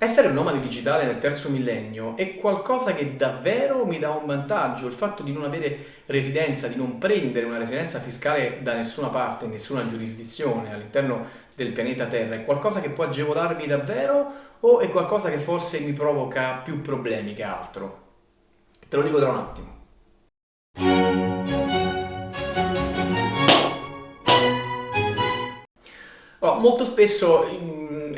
Essere un nomade digitale nel terzo millennio è qualcosa che davvero mi dà un vantaggio, il fatto di non avere residenza, di non prendere una residenza fiscale da nessuna parte, nessuna giurisdizione all'interno del pianeta Terra, è qualcosa che può agevolarmi davvero o è qualcosa che forse mi provoca più problemi che altro? Te lo dico tra un attimo. Allora, molto spesso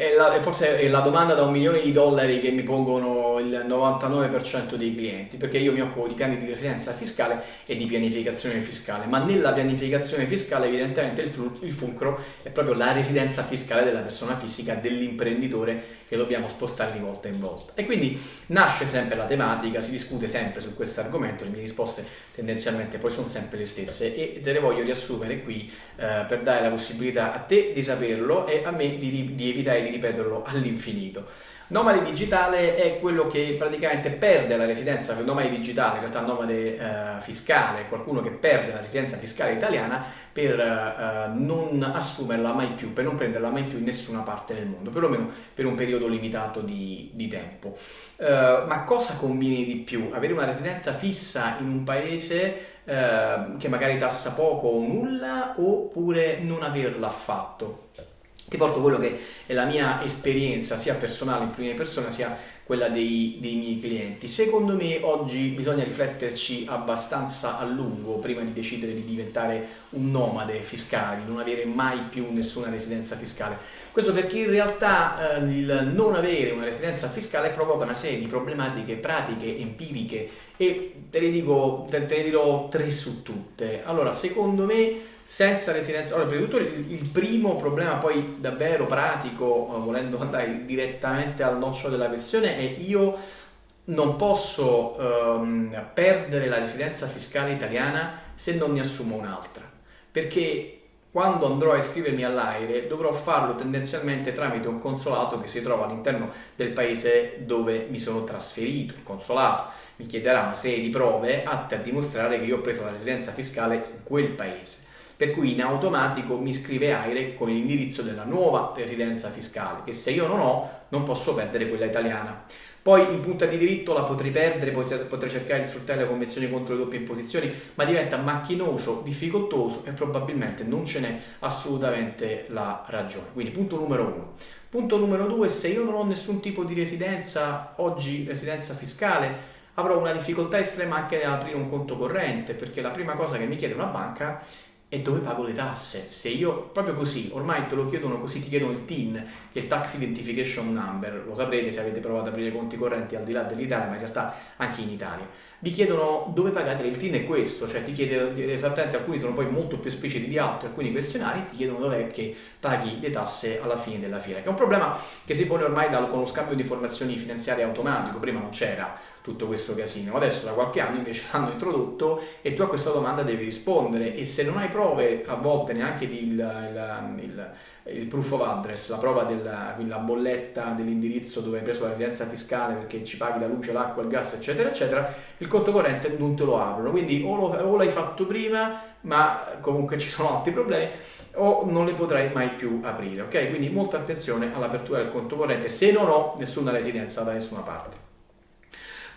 è, la, forse è la domanda da un milione di dollari che mi pongono il 99% dei clienti, perché io mi occupo di piani di residenza fiscale e di pianificazione fiscale, ma nella pianificazione fiscale evidentemente il, il fulcro è proprio la residenza fiscale della persona fisica, dell'imprenditore che dobbiamo spostare di volta in volta. E quindi nasce sempre la tematica, si discute sempre su questo argomento, le mie risposte tendenzialmente poi sono sempre le stesse e te le voglio riassumere qui eh, per dare la possibilità a te di saperlo e a me di, di evitare di ripeterlo all'infinito. Nomade digitale è quello che praticamente perde la residenza, nomade digitale, in realtà nomade eh, fiscale, qualcuno che perde la residenza fiscale italiana per eh, non assumerla mai più, per non prenderla mai più in nessuna parte del mondo, perlomeno per un periodo limitato di, di tempo. Eh, ma cosa conviene di più? Avere una residenza fissa in un paese eh, che magari tassa poco o nulla oppure non averla affatto? Ti porto quello che è la mia esperienza sia personale in prima persona sia quella dei, dei, miei clienti. Secondo me oggi bisogna rifletterci abbastanza a lungo prima di decidere di diventare un nomade fiscale, di non avere mai più nessuna residenza fiscale. Questo perché in realtà eh, il non avere una residenza fiscale provoca una serie di problematiche pratiche, empiriche e te le, dico, te, te le dirò tre su tutte. Allora, secondo me senza residenza. Allora, prima di tutto il, il, primo problema poi davvero pratico, eh, volendo andare direttamente al nocciolo della questione, è io non posso um, perdere la residenza fiscale italiana se non ne assumo un'altra. Perché quando andrò a iscrivermi all'AIRE dovrò farlo tendenzialmente tramite un consolato che si trova all'interno del paese dove mi sono trasferito. Il consolato mi chiederà una serie di prove atte a dimostrare che io ho preso la residenza fiscale in quel paese per cui in automatico mi scrive AIRE con l'indirizzo della nuova residenza fiscale, che se io non ho non posso perdere quella italiana. Poi in punta di diritto la potrei perdere, potrei cercare di sfruttare le convenzioni contro le doppie imposizioni, ma diventa macchinoso, difficoltoso e probabilmente non ce n'è assolutamente la ragione. Quindi punto numero uno. Punto numero due, se io non ho nessun tipo di residenza, oggi residenza fiscale, avrò una difficoltà estrema anche nell'aprire un conto corrente, perché la prima cosa che mi chiede una banca e dove pago le tasse? Se io, proprio così, ormai te lo chiedono così, ti chiedono il TIN, che è il Tax Identification Number, lo saprete se avete provato ad aprire conti correnti al di là dell'Italia, ma in realtà anche in Italia. Vi chiedono dove pagate, il TIN è questo, cioè ti chiede esattamente, alcuni sono poi molto più espliciti di altri, alcuni questionari ti chiedono dov'è che paghi le tasse alla fine della fiera, che è un problema che si pone ormai da, con lo scambio di informazioni finanziarie automatico, prima non c'era tutto questo casino. Adesso da qualche anno invece l'hanno introdotto e tu a questa domanda devi rispondere e se non hai prove, a volte neanche il, il, il, il proof of address, la prova della la bolletta dell'indirizzo dove hai preso la residenza fiscale perché ci paghi la luce, l'acqua, il gas, eccetera, eccetera, il conto corrente non te lo aprono. Quindi o, lo, o l'hai fatto prima, ma comunque ci sono altri problemi, o non le potrai mai più aprire, ok? Quindi molta attenzione all'apertura del conto corrente se non ho nessuna residenza da nessuna parte.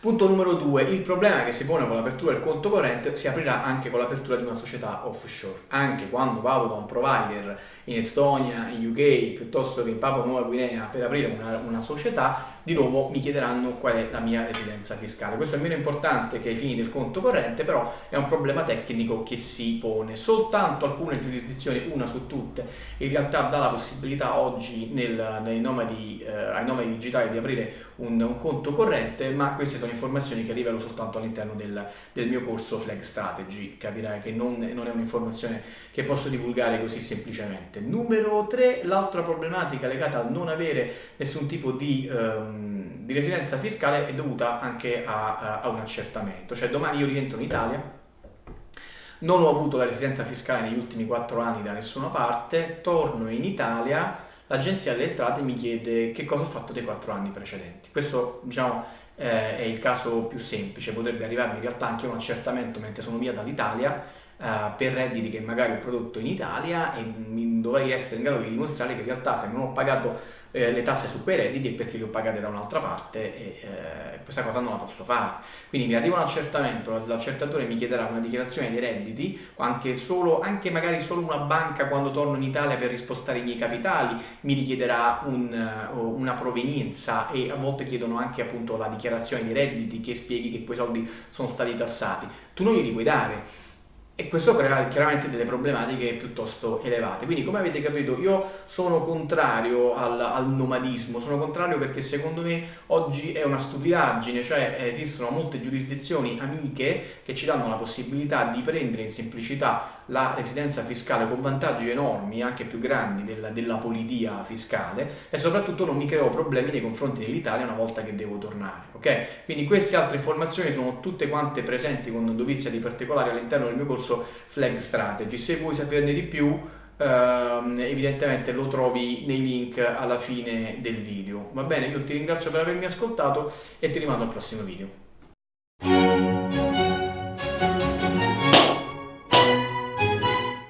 Punto numero due, il problema che si pone con l'apertura del conto corrente si aprirà anche con l'apertura di una società offshore. Anche quando vado da un provider in Estonia, in UK, piuttosto che in Papua Nuova Guinea per aprire una, una società, di nuovo mi chiederanno qual è la mia residenza fiscale. Questo è meno importante che ai fini del conto corrente, però è un problema tecnico che si pone. Soltanto alcune giurisdizioni, una su tutte, in realtà dà la possibilità oggi nel, nomadi, eh, ai nomadi digitali di aprire un, un, conto corrente, ma queste sono informazioni che rivelo soltanto all'interno del, del, mio corso Flag Strategy. Capirai che non, non è un'informazione che posso divulgare così semplicemente. Numero 3, l'altra problematica legata al non avere nessun tipo di... Um, di residenza fiscale è dovuta anche a, a, un accertamento, cioè domani io rientro in Italia, non ho avuto la residenza fiscale negli ultimi 4 anni da nessuna parte, torno in Italia, l'agenzia delle entrate mi chiede che cosa ho fatto dei 4 anni precedenti. Questo diciamo, eh, è il caso più semplice, potrebbe arrivarmi in realtà anche un accertamento mentre sono via dall'Italia, uh, per redditi che magari ho prodotto in Italia e dovrei essere in grado di dimostrare che in realtà se non ho pagato eh, le tasse su quei redditi è perché le ho pagate da un'altra parte e eh, questa cosa non la posso fare. Quindi mi arriva un accertamento, l'accertatore mi chiederà una dichiarazione dei redditi, anche, solo, anche magari solo una banca quando torno in Italia per rispostare i miei capitali mi richiederà un, una provenienza e a volte chiedono anche appunto la dichiarazione dei redditi che spieghi che quei soldi sono stati tassati. Tu non glieli puoi dare e questo crea chiaramente delle problematiche piuttosto elevate. Quindi, come avete capito, io sono contrario al, al, nomadismo, sono contrario perché secondo me oggi è una stupidaggine, cioè esistono molte giurisdizioni amiche che ci danno la possibilità di prendere in semplicità la residenza fiscale con vantaggi enormi, anche più grandi della, della politia fiscale e soprattutto non mi creo problemi nei confronti dell'Italia una volta che devo tornare. Ok? Quindi queste altre informazioni sono tutte quante presenti con dovizia di particolari all'interno del mio corso Flag Strategy. Se vuoi saperne di più, ehm, evidentemente lo trovi nei link alla fine del video. Va bene? Io ti ringrazio per avermi ascoltato e ti rimando al prossimo video.